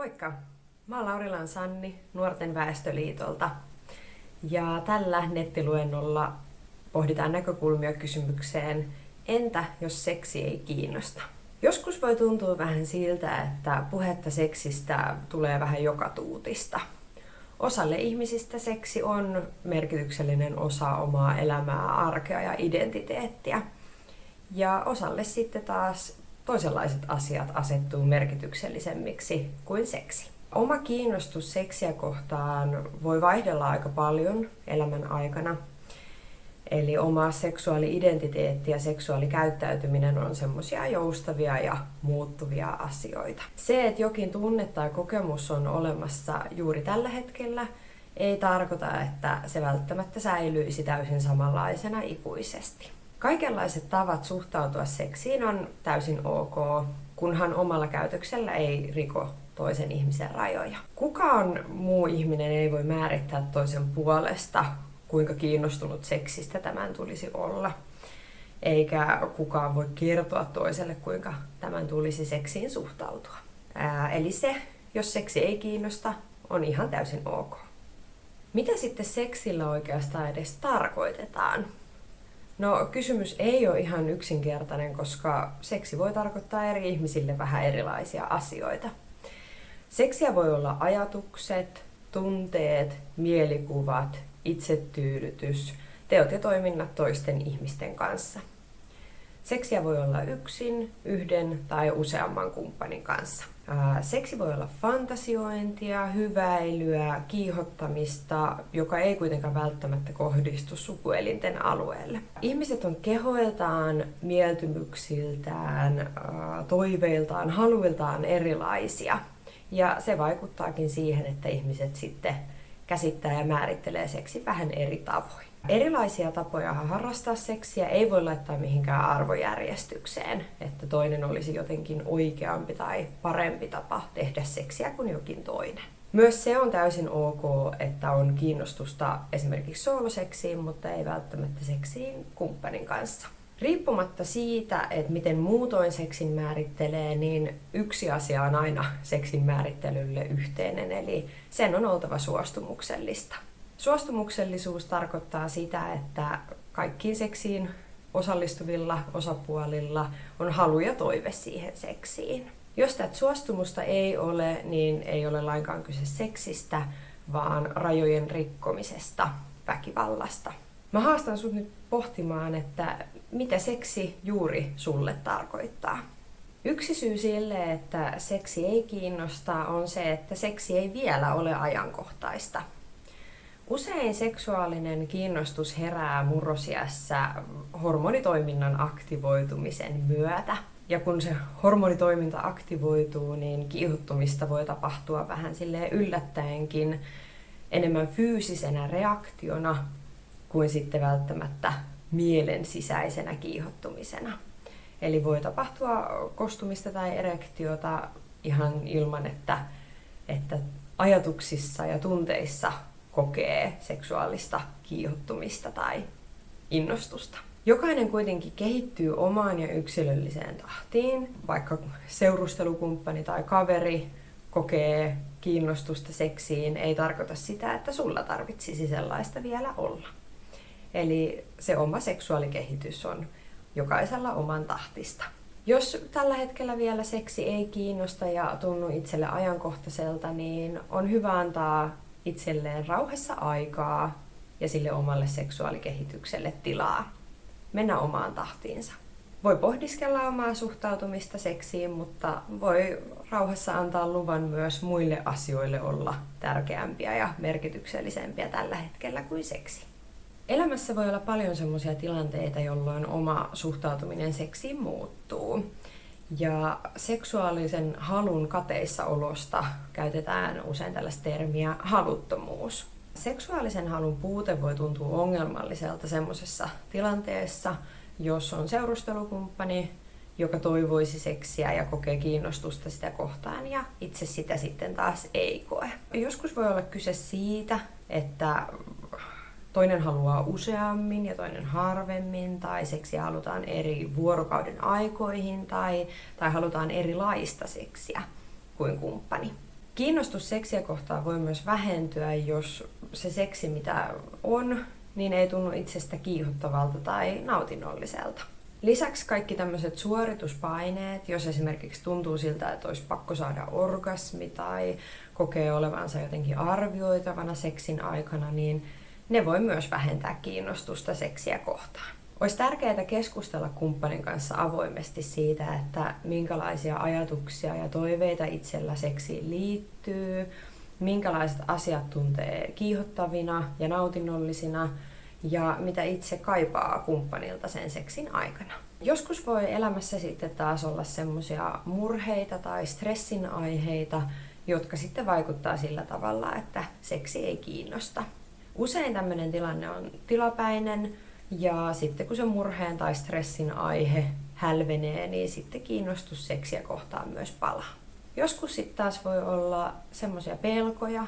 Moikka! Mä oon Laurilan Sanni Nuorten väestöliitolta ja tällä nettiluennolla pohditaan näkökulmia kysymykseen Entä jos seksi ei kiinnosta? Joskus voi tuntua vähän siltä, että puhetta seksistä tulee vähän joka tuutista. Osalle ihmisistä seksi on merkityksellinen osa omaa elämää, arkea ja identiteettiä. Ja osalle sitten taas toisenlaiset asiat asettuu merkityksellisemmiksi kuin seksi. Oma kiinnostus seksiä kohtaan voi vaihdella aika paljon elämän aikana. Eli oma seksuaali-identiteetti ja seksuaalikäyttäytyminen on semmoisia joustavia ja muuttuvia asioita. Se, että jokin tunne tai kokemus on olemassa juuri tällä hetkellä, ei tarkoita, että se välttämättä säilyisi täysin samanlaisena ikuisesti. Kaikenlaiset tavat suhtautua seksiin on täysin ok, kunhan omalla käytöksellä ei riko toisen ihmisen rajoja. Kukaan muu ihminen ei voi määrittää toisen puolesta, kuinka kiinnostunut seksistä tämän tulisi olla. Eikä kukaan voi kertoa toiselle, kuinka tämän tulisi seksiin suhtautua. Ää, eli se, jos seksi ei kiinnosta, on ihan täysin ok. Mitä sitten seksillä oikeastaan edes tarkoitetaan? No kysymys ei ole ihan yksinkertainen, koska seksi voi tarkoittaa eri ihmisille vähän erilaisia asioita. Seksiä voi olla ajatukset, tunteet, mielikuvat, itsetyydytys, teot ja toiminnat toisten ihmisten kanssa. Seksiä voi olla yksin, yhden tai useamman kumppanin kanssa. Seksi voi olla fantasiointia, hyväilyä, kiihottamista, joka ei kuitenkaan välttämättä kohdistu sukuelinten alueelle. Ihmiset on kehoiltaan, mieltymyksiltään, toiveiltaan, haluiltaan erilaisia. Ja se vaikuttaakin siihen, että ihmiset sitten käsittää ja määrittelee seksi vähän eri tavoin. Erilaisia tapoja harrastaa seksiä ei voi laittaa mihinkään arvojärjestykseen, että toinen olisi jotenkin oikeampi tai parempi tapa tehdä seksiä kuin jokin toinen. Myös se on täysin ok, että on kiinnostusta esimerkiksi sooloseksiin, mutta ei välttämättä seksiin kumppanin kanssa. Riippumatta siitä, että miten muutoin seksin määrittelee, niin yksi asia on aina seksin määrittelylle yhteinen, eli sen on oltava suostumuksellista. Suostumuksellisuus tarkoittaa sitä, että kaikkiin seksiin osallistuvilla osapuolilla on halu ja toive siihen seksiin. Jos tätä suostumusta ei ole, niin ei ole lainkaan kyse seksistä, vaan rajojen rikkomisesta, väkivallasta. Mä haastan sut nyt pohtimaan, että mitä seksi juuri sulle tarkoittaa. Yksi syy sille, että seksi ei kiinnosta, on se, että seksi ei vielä ole ajankohtaista. Usein seksuaalinen kiinnostus herää murrosiässä hormonitoiminnan aktivoitumisen myötä. Ja kun se hormonitoiminta aktivoituu, niin kiihottumista voi tapahtua vähän silleen yllättäenkin enemmän fyysisenä reaktiona kuin sitten välttämättä mielen sisäisenä kiihottumisena. Eli voi tapahtua kostumista tai erektiota ihan ilman, että, että ajatuksissa ja tunteissa kokee seksuaalista kiihottumista tai innostusta. Jokainen kuitenkin kehittyy omaan ja yksilölliseen tahtiin, vaikka seurustelukumppani tai kaveri kokee kiinnostusta seksiin, ei tarkoita sitä, että sulla tarvitsisi sellaista vielä olla. Eli se oma seksuaalikehitys on jokaisella oman tahtista. Jos tällä hetkellä vielä seksi ei kiinnosta ja tunnu itselle ajankohtaiselta, niin on hyvä antaa itselleen rauhassa aikaa ja sille omalle seksuaalikehitykselle tilaa. Mennä omaan tahtiinsa. Voi pohdiskella omaa suhtautumista seksiin, mutta voi rauhassa antaa luvan myös muille asioille olla tärkeämpiä ja merkityksellisempiä tällä hetkellä kuin seksi. Elämässä voi olla paljon sellaisia tilanteita, jolloin oma suhtautuminen seksiin muuttuu. Ja seksuaalisen halun kateissa olosta käytetään usein tällaista termiä haluttomuus. Seksuaalisen halun puute voi tuntua ongelmalliselta semmoisessa tilanteessa, jos on seurustelukumppani, joka toivoisi seksiä ja kokee kiinnostusta sitä kohtaan ja itse sitä sitten taas ei koe. Joskus voi olla kyse siitä, että toinen haluaa useammin ja toinen harvemmin, tai seksiä halutaan eri vuorokauden aikoihin, tai, tai halutaan erilaista seksiä kuin kumppani. Kiinnostus seksiä kohtaan voi myös vähentyä, jos se seksi, mitä on, niin ei tunnu itsestä kiihottavalta tai nautinnolliselta. Lisäksi kaikki tämmöiset suorituspaineet, jos esimerkiksi tuntuu siltä, että olisi pakko saada orgasmi tai kokee olevansa jotenkin arvioitavana seksin aikana, niin ne voi myös vähentää kiinnostusta seksiä kohtaan. Olisi tärkeää keskustella kumppanin kanssa avoimesti siitä, että minkälaisia ajatuksia ja toiveita itsellä seksiin liittyy, minkälaiset asiat tuntee kiihottavina ja nautinnollisina ja mitä itse kaipaa kumppanilta sen seksin aikana. Joskus voi elämässä sitten taas olla semmoisia murheita tai stressin aiheita, jotka sitten vaikuttaa sillä tavalla, että seksi ei kiinnosta. Usein tämmöinen tilanne on tilapäinen, ja sitten kun se murheen tai stressin aihe hälvenee, niin sitten kiinnostus seksiä kohtaan myös palaa. Joskus sitten taas voi olla semmoisia pelkoja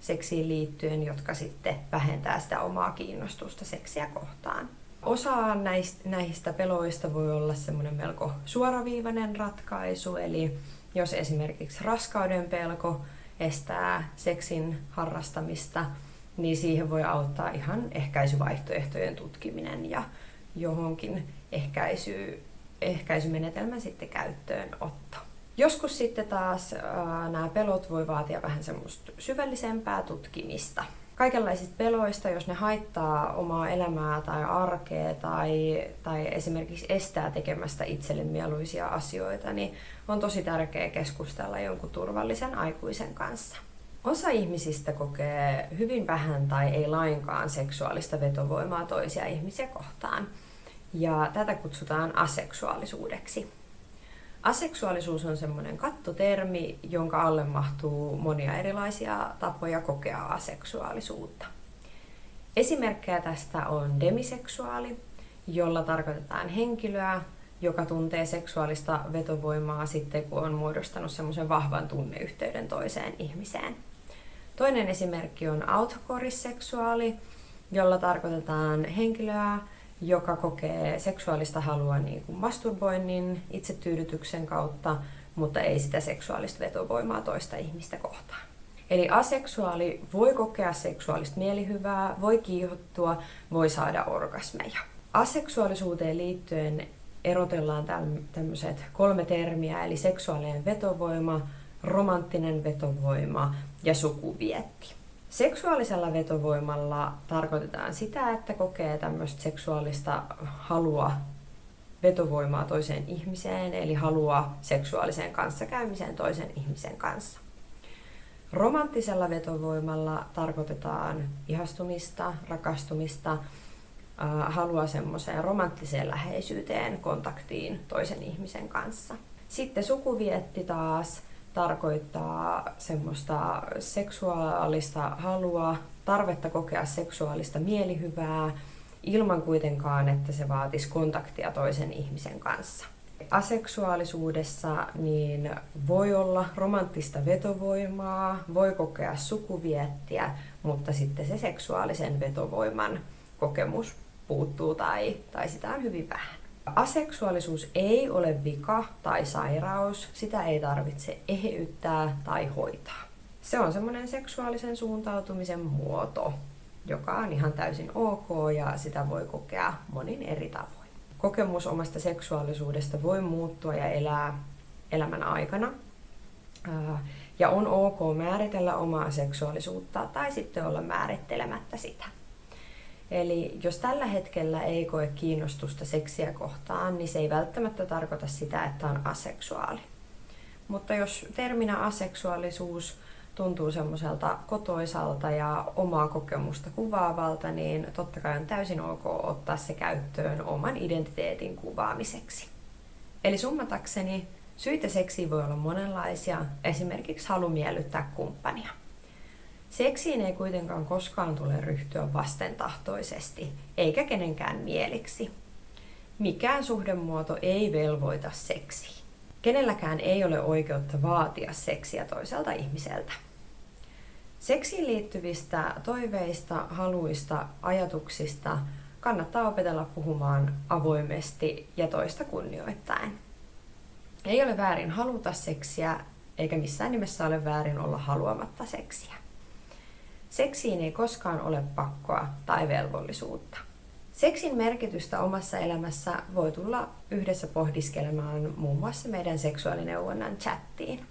seksiin liittyen, jotka sitten vähentää sitä omaa kiinnostusta seksiä kohtaan. Osa näistä, näistä peloista voi olla semmoinen melko suoraviivainen ratkaisu, eli jos esimerkiksi raskauden pelko estää seksin harrastamista, niin siihen voi auttaa ihan ehkäisyvaihtoehtojen tutkiminen ja johonkin ehkäisy, ehkäisymenetelmän sitten käyttöönotto. Joskus sitten taas ää, nämä pelot voi vaatia vähän semmoista syvällisempää tutkimista. Kaikenlaisista peloista, jos ne haittaa omaa elämää tai arkea tai, tai esimerkiksi estää tekemästä itselle mieluisia asioita, niin on tosi tärkeää keskustella jonkun turvallisen aikuisen kanssa. Osa ihmisistä kokee hyvin vähän tai ei lainkaan seksuaalista vetovoimaa toisia ihmisiä kohtaan. Ja tätä kutsutaan aseksuaalisuudeksi. Aseksuaalisuus on semmoinen kattotermi, jonka alle mahtuu monia erilaisia tapoja kokea aseksuaalisuutta. Esimerkkejä tästä on demiseksuaali, jolla tarkoitetaan henkilöä, joka tuntee seksuaalista vetovoimaa sitten, kun on muodostanut semmoisen vahvan tunneyhteyden toiseen ihmiseen. Toinen esimerkki on autokorisseksuaali, jolla tarkoitetaan henkilöä, joka kokee seksuaalista halua niin kuin masturboinnin, itsetyydytyksen kautta, mutta ei sitä seksuaalista vetovoimaa toista ihmistä kohtaan. Eli aseksuaali voi kokea seksuaalista mielihyvää, voi kiihottua, voi saada orgasmeja. Aseksuaalisuuteen liittyen erotellaan tämmöiset kolme termiä, eli seksuaalinen vetovoima, romanttinen vetovoima ja sukuvietti. Seksuaalisella vetovoimalla tarkoitetaan sitä, että kokee tämmöistä seksuaalista halua vetovoimaa toiseen ihmiseen, eli halua seksuaaliseen kanssakäymiseen toisen ihmisen kanssa. Romanttisella vetovoimalla tarkoitetaan ihastumista, rakastumista, halua semmoiseen romanttiseen läheisyyteen, kontaktiin toisen ihmisen kanssa. Sitten sukuvietti taas tarkoittaa semmoista seksuaalista halua, tarvetta kokea seksuaalista mielihyvää, ilman kuitenkaan, että se vaatisi kontaktia toisen ihmisen kanssa. Aseksuaalisuudessa niin voi olla romanttista vetovoimaa, voi kokea sukuviettiä, mutta sitten se seksuaalisen vetovoiman kokemus puuttuu tai, tai sitä on hyvin vähän. Aseksuaalisuus ei ole vika tai sairaus, sitä ei tarvitse eheyttää tai hoitaa. Se on semmoinen seksuaalisen suuntautumisen muoto, joka on ihan täysin ok ja sitä voi kokea monin eri tavoin. Kokemus omasta seksuaalisuudesta voi muuttua ja elää elämän aikana. Ja on ok määritellä omaa seksuaalisuutta tai sitten olla määrittelemättä sitä. Eli jos tällä hetkellä ei koe kiinnostusta seksiä kohtaan, niin se ei välttämättä tarkoita sitä, että on aseksuaali. Mutta jos terminä aseksuaalisuus tuntuu semmoiselta kotoisalta ja omaa kokemusta kuvaavalta, niin totta kai on täysin ok ottaa se käyttöön oman identiteetin kuvaamiseksi. Eli summatakseni, syitä seksiin voi olla monenlaisia, esimerkiksi halu miellyttää kumppania. Seksiin ei kuitenkaan koskaan tule ryhtyä vastentahtoisesti, eikä kenenkään mieliksi. Mikään suhdemuoto ei velvoita seksiin. Kenelläkään ei ole oikeutta vaatia seksiä toiselta ihmiseltä. Seksiin liittyvistä toiveista, haluista, ajatuksista kannattaa opetella puhumaan avoimesti ja toista kunnioittaen. Ei ole väärin haluta seksiä, eikä missään nimessä ole väärin olla haluamatta seksiä. Seksiin ei koskaan ole pakkoa tai velvollisuutta. Seksin merkitystä omassa elämässä voi tulla yhdessä pohdiskelemaan muun muassa meidän seksuaalineuvonnan chattiin.